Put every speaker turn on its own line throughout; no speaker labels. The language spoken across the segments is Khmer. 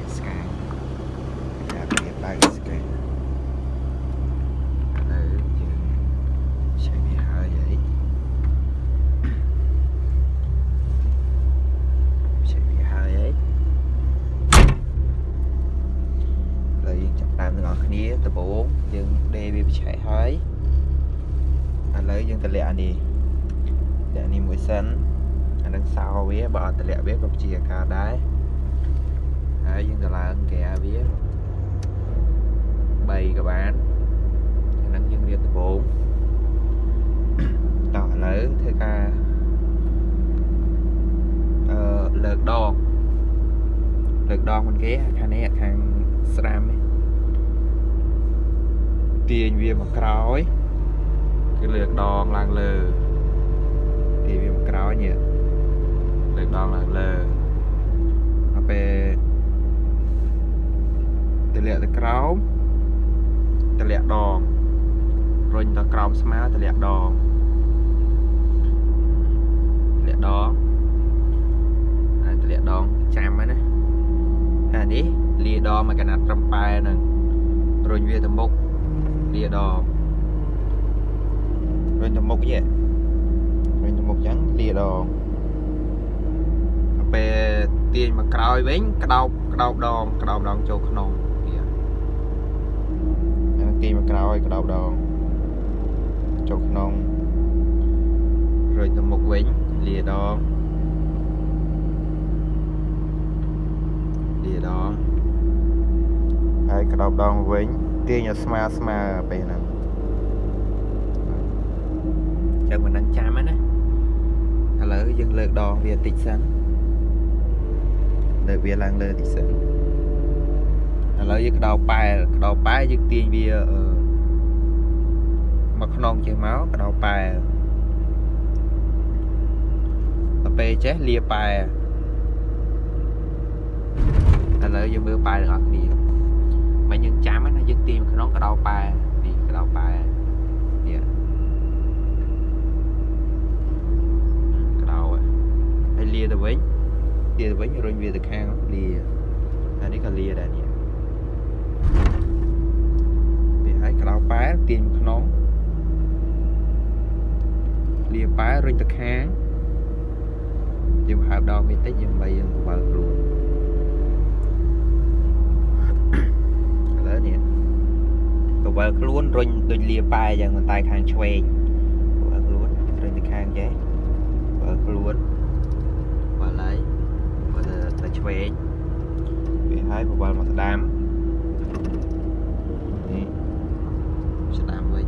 វាស្កាយចាប់វាបើកស្កាយឥឡូវយើងឆែកវាហើយហីឆែកវាហើយហីឥឡូវយើងចាប់តាមទាំងអស់គ្នាដំបូងយើងដេរវាបិឆែកហើយឥឡូវយើងតម្លាក់អានេះតម្លាក់នេះមួយសិនអានឹងសោវាបើអត់តម្លាក់វាក៏ជាអាការដែរ ហើយយើងទៅឡើងកែវា3ក៏បានអានឹងយើងរៀបដំបូងតោះឥឡូវធ្វើការអឺលើកដងលើកដងមិនគេខាងនេះខាងស្រាមនេះទាញវាមកក្រោយគឺលើកដងឡើងលើទាញវាមកក្រោយនេះលើកដងឡើងលើដល់ពេល ទម្លាក់ទៅក្រោមទម្លាក់ដងរុញទៅក្រោមស្មាទម្លាក់ដងទម្លាក់ដងហើយទម្លាក់ដងចាំហ្នឹងណាហើយនេះលាដងមកកណាត់ត្រឹមប៉ែហ្នឹងរុញវាទៅមុខលាដងរុញទៅមុខយេរុញទៅមុខចឹងលាដងដល់ពេលទាញមកក្រោយវិញក្តោបក្តោបដងក្តោបដងចូលក្នុងវាហើយទាញ មកក្រោយក្តោបដងចូលក្នុងរុញទៅមុខវិញលាដងលាដងហើយក្តោបដងវិញទាញឲ្យស្មើស្មើពេលហ្នឹងចឹងមិនដឹងចាំហ្នឹងណាឥឡូវយើងលើកដងវាតិចសិនលើកវាឡើងលើតិចសិន ឥឡូវយើងក្តោបប៉ែលក្តោបប៉ែលយើងទាញវាអឺមកខ្នងចេះមកក្តោបប៉ែលដល់ពេលចេះលាប៉ែលឥឡូវយើងមើលប៉ែលទាំងអស់គ្នាមិនយើងចាំហ្នឹងណាយើងទាញមកក្នុងក្តោបប៉ែលនេះក្តោបប៉ែលនេះក្តោបហើយលាទៅវិញលាទៅវិញរុញវាទៅខាងលាអានេះក៏លាដែរនេះ វាហើយក្តោបប៉ែលទាញមកក្នុងលាប៉ែលរុញទៅខាងយើងហើបដងវាតិចយើងបីយើងបបើខ្លួនឥឡូវនេះបបើខ្លួនរុញដូចលាប៉ែអញ្ចឹងប៉ុន្តែខាងឆ្វេងបបើខ្លួនរុញទៅខាងចេះបើខ្លួនបើឡៃបើទៅឆ្វេងវាហើយបបើមកស្ដាំនេះស្ដាំវិញ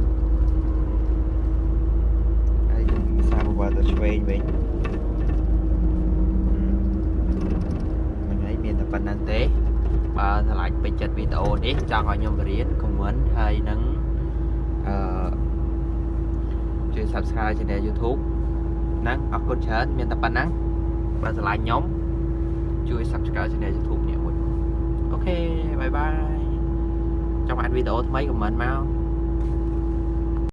ហើយយើងសាបបើទៅឆ្វេ ងវិញមិនហើយមានតែប៉ុណ្្នឹងទេបើឆ្លាញ់ពេញចិត្តវីដេអូនេះចង់ឲ្យខ្ញុំបរៀន comment ហើយនឹងអឺជួយ Subscribe Channel YouTube ហ្នឹងអរគុណច្រើនមានតែប៉ុណ្ណឹងបើឆ្លាញ់ខ្ញុំជួយ Subscribe Channel YouTube នេះមួយអូខេបាយបាយចង់អានវីដេអូថ្មី comment មក